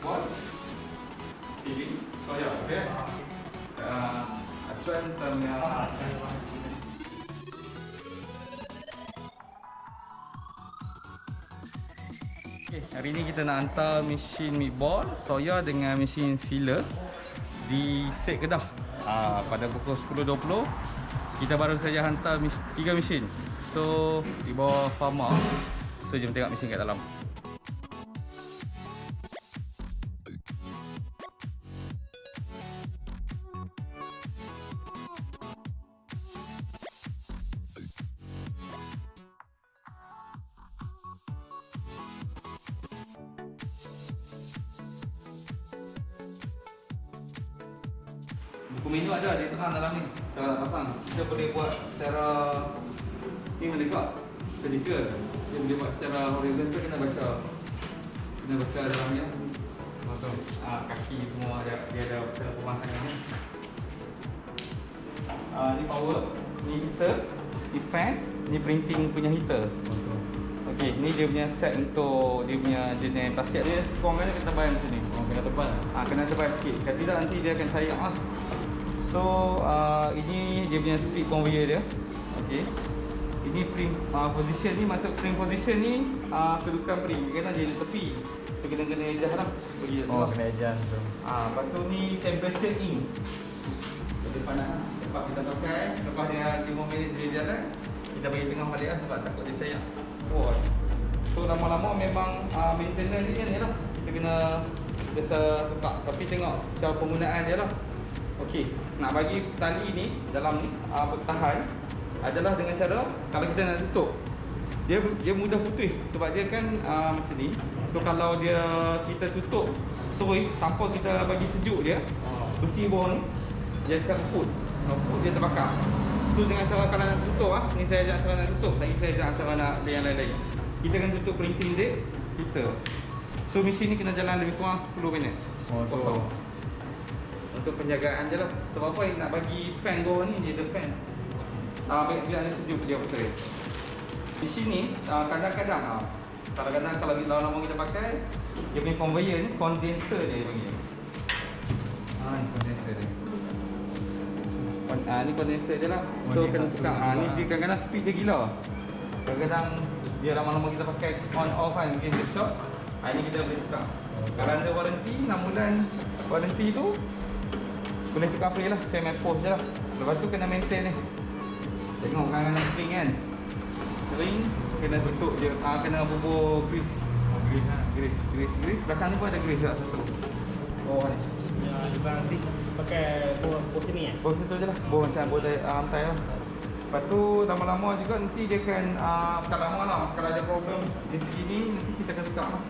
silikon siling soya okey uh, acuan tengah Okay, hari ni kita nak hantar mesin meatball soya dengan mesin sealer di set Kedah. Ha, pada pukul 10.20 kita baru saja hantar mis tiga mesin. So di bawah farma. So jom tengok mesin kat dalam. Menu ada di tengah dalam ni. Cara nak pasang. Kita boleh buat secara ni menegak. Vertical. Dia boleh buat secara horizontal kena baca. Kena baca dalam ni. Betul. Ah kaki semua ada dia ada cara pemasangan ni. Ah ni power, ni heater, ni fan, ni printing punya heater. Okey, ni dia punya set untuk dia punya jenis plastik dia kurang kan kita bayar macam ni. Oh, kena tebal. Ah kena tebal sikit. Kalau tidak nanti dia akan cair ah. So uh, ini dia punya speed conveyor dia. Okey. Ini print uh, position ni masuk print position ni uh, kedudukan kena dia di tepi. So kena kena adjust lah. Bagi dia Oh, kena ejan tu. Ah, lepas tu ni temperature in. Jadi panas. Lepas kita pakai, lepas dia 5 minit dia jalan, kita bagi tengah balik lah sebab takut dia cair. Oh. So lama-lama memang uh, maintenance dia ni lah. Kita kena biasa tukar. Tapi tengok cara penggunaan dia lah. Okey, nak bagi tali ni dalam ni uh, bertahan adalah dengan cara kalau kita nak tutup dia dia mudah putus sebab dia kan uh, macam ni. So kalau dia kita tutup terus tanpa kita bagi sejuk dia, besi bawah ni dia akan keput. Keput dia terbakar. So dengan cara kalau nak tutup ah, ni saya ajar cara nak tutup, lagi saya ajar cara nak yang lain-lain. Kita akan tutup printing dia, kita. So mesin ni kena jalan lebih kurang 10 minit. Oh, tu. Kosong. Untuk penjagaan je lah. Sebab apa nak bagi fan bawah ni dia ada fan. Ah, biar, biar ada sejuk dia betul. Di sini ah, kadang-kadang ah, kadang-kadang kalau kita lama kita pakai dia punya conveyor ni condenser dia panggil. Ah, ni condenser dia. Kon, ah, ni condenser dia lah. So kena tukar. Ah, ni dia kadang-kadang speed dia gila. Kadang-kadang dia lama-lama kita pakai on off kan mungkin dia short. Ah, ni kita boleh tukar. Kalau ada warranty 6 bulan warranty tu boleh tukar free lah. Saya main post je lah. Lepas tu kena maintain ni. Tengok kadang-kadang spring kan. Spring kena tutup je. Ah, kena bubur grease. Oh, green lah. Grease, grease, grease. Belakang ni pun ada grease tak satu. Oh ni. Ya, nanti pakai buah buah sini ya. Bawah situ je lah Bawah macam bawah uh, lantai lah Lepas tu lama-lama juga nanti dia akan uh, Bukan lama lah Kalau ada problem di segi ni Nanti kita akan tukar lah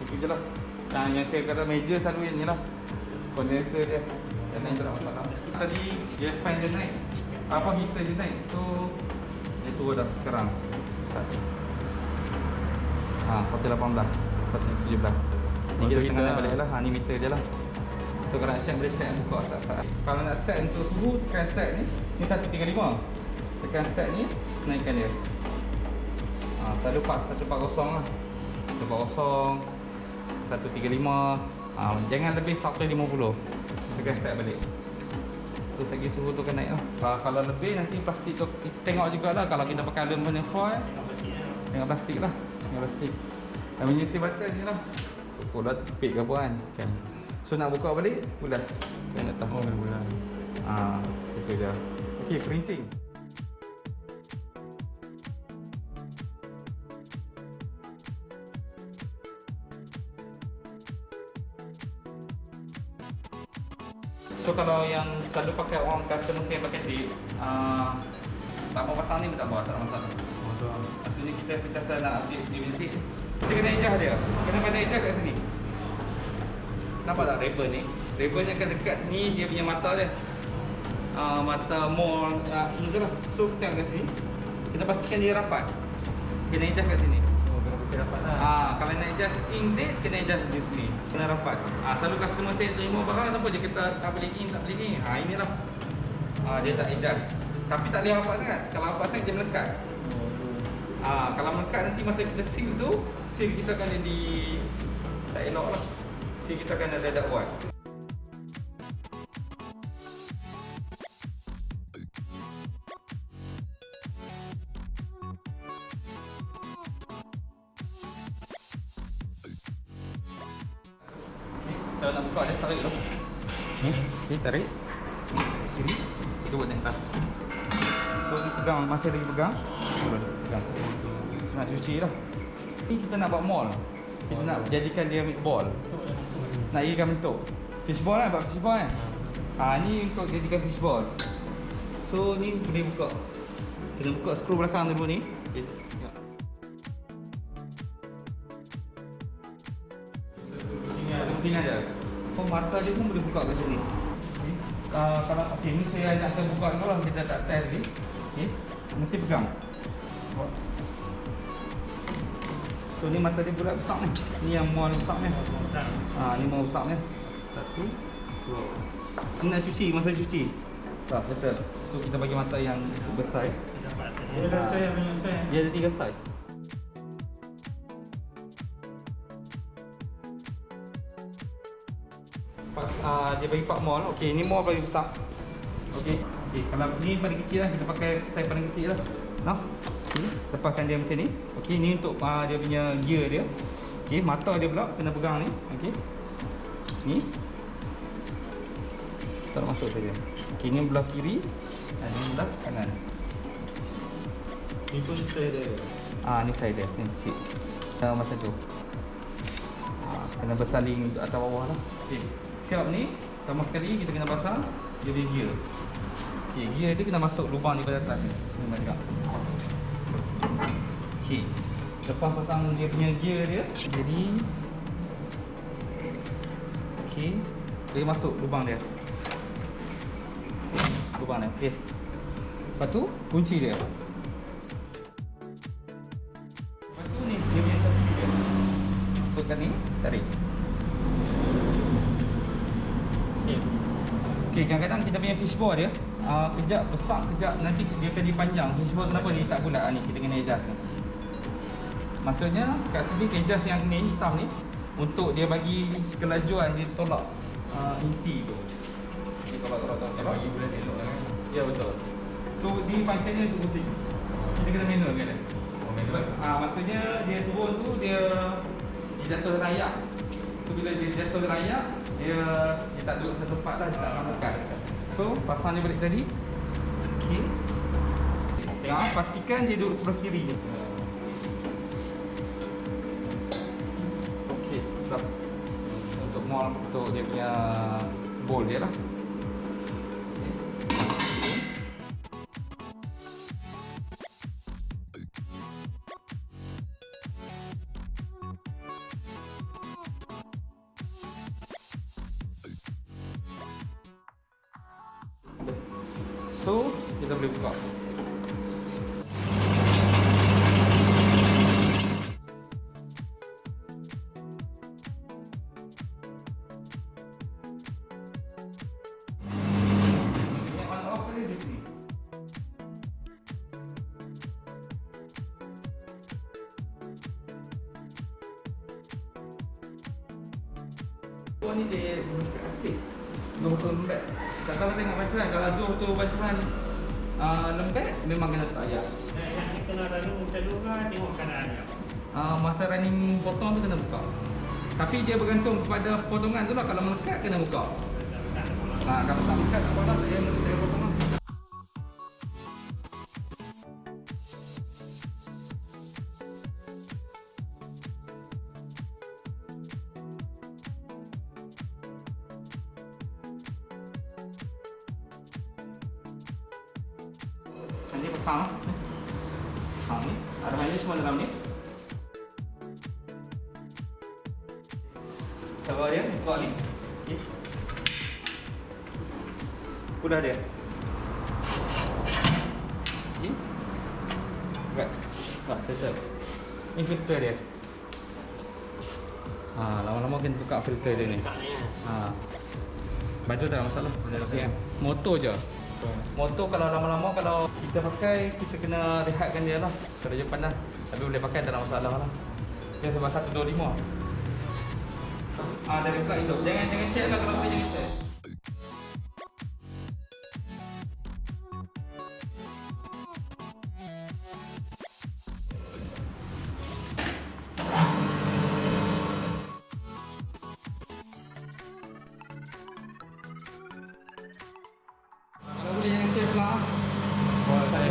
Itu je lah Nah, yang saya kata meja selalu yang ni lah Condenser dia Lain tak ada masalah Tadi dia fan dia naik. Apa heater dia naik? So Dia turun dah sekarang. Ha, 118 117 Ni kita tengah naik balik lah. Ha, ni meter dia lah. So kalau nak set boleh set buka saat-saat Kalau nak set untuk suhu tekan set ni. Ni 135 Tekan set ni naikkan dia. Ha, 140 lah. 140 135 ha, Jangan lebih faktor 50 Tekan set balik. Terus lagi suhu tu akan naik lah kalau, kalau lebih nanti plastik tu Tengok jugalah kalau kita pakai aluminium foil. Tengok plastik lah. Tengok plastik. Dan menyisi button je lah. Pukul dah tepik ke apa kan? Kan. So nak buka balik? Bulat Kena tahu Oh, bulan. Ah, situ je. Okay, printing So kalau yang selalu pakai orang customer saya pakai tip uh, Tak mau pasang ni pun tak apa, tak ada masalah. Maksudnya kita sentiasa nak update punya tip Kita kena ejah dia. Kena pandai ejah kat sini. Nampak tak ribbon ni? Ribbon yang akan dekat ni dia punya mata dia. Uh, Mata mall uh, ni tu lah. So tengok kat sini. Kita pastikan dia rapat. Kena ejah kat sini Rapat lah. Ah, kalau nak adjust ink date, kena adjust di sini. Kena rapat. Ah, selalu customer saya terima barang apa je kita tak boleh in, tak boleh in. Ah, inilah. Ah, dia tak adjust. Tapi tak boleh rapat sangat. Kalau rapat sangat dia melekat. Oh. Ah, kalau melekat nanti masa kita seal tu, seal kita akan jadi tak elok lah. Seal kita akan ada ada Sini. Buat ni atas. So ni pegang masa lagi pegang. Pegang. Nak cuci lah. Ni kita nak buat mold. Kita nak jadikan dia meatball. Nak irikan bentuk. Fishball kan buat fishball kan. Ha ni untuk jadikan fishball. So ni boleh buka. Kena buka skru belakang dulu ni. Okay. tengok. Pusing aja. Oh mata dia pun boleh buka kat sini. Okay. Uh, kalau okey ni saya nak saya buka dulu lah kita tak test ni. Okey. Mesti pegang. So ni mata dia bulat besar ni. Ni yang mual besar ni. Ha ni mual besar ni. Satu, dua. Ni nak cuci masa cuci. Tak betul. So kita bagi mata yang besar. Dia ada saya punya saya. Dia ada tiga saiz. Uh, dia bagi pak mall, okey ni mall paling besar. Okey. Okey, kalau ni paling kecil lah, kita pakai saiz paling kecil lah. Nah. Okay. Lepaskan dia macam ni. Okey, ni untuk uh, dia punya gear dia. Okey, mata dia pula kena pegang ni. Okey. Ni. Tak masuk saja. Okey, ni belah kiri dan ni belah kanan. Ni pun saya ada. Ah ni saya dia, ni kecil. Uh, macam tu. Ah, kena bersaling atas bawah lah. Okey. Siap ni, pertama sekali kita kena pasang dia punya gear. Okey, gear dia kena masuk lubang ni pada atas ni. Ni. Okey. Lepas pasang dia punya gear dia, jadi Okey. Dia masuk lubang dia. Lubang dia. Okey. Lepas tu kunci dia. Lepas tu ni dia punya satu dia. Masukkan ni, tarik. Okey, kadang-kadang kita punya fishball dia uh, kejap besar, kejap nanti dia akan dipanjang. Fishball kenapa ni tak bulat ah, ni? Kita kena adjust ni. Maksudnya kat sini adjust yang ni hitam ni untuk dia bagi kelajuan dia tolak uh, inti tu. Kalau kalau Dia bagi bulan elok kan. Ya betul. So ni functionnya tu pusing. Kita kena manual kan? Oh, manual. ah maksudnya dia turun tu dia dia jatuh rayak. So bila dia jatuh rayak dia dia tak duduk satu tempat dah dia tak rambukan. So pasang dia balik tadi. Okey. Tengok ah, pastikan dia duduk sebelah kiri je. Okey, dah. Untuk mall untuk dia punya bowl dia lah. So, kita boleh buka. Yang on off ni di sini. Oh ni dia dekat sikit. Dua betul lembek. Tak tahu tengok bancuan. Kalau dua betul bancuan uh, lembek, memang kena tak ayak. Yang kena running macam dulu kan tengok keadaan dia. Uh, masa running potong tu kena buka. Tapi dia bergantung kepada potongan tu lah. Kalau melekat kena buka. Nah, kalau tak melekat tak apa lah. Tak payah tak. Nanti pasang lah. Ni. Pasang ni. Arahan ni semua dalam ni. Cover dia, buka ni. Okay. Kudah dia. Okay. Right. Wah, settle. Ni filter dia. Ha, lama-lama kena tukar filter dia ni. Ha. Baju tak masalah. Okay. Motor je. Motor kalau lama-lama kalau kita pakai kita kena rehatkan dia lah. Kalau dia panas. Tapi boleh pakai tak ada masalah lah. Dia sebab 125. Ah, dari pula hidup. Jangan jangan share lah kalau boleh jangan share. rồi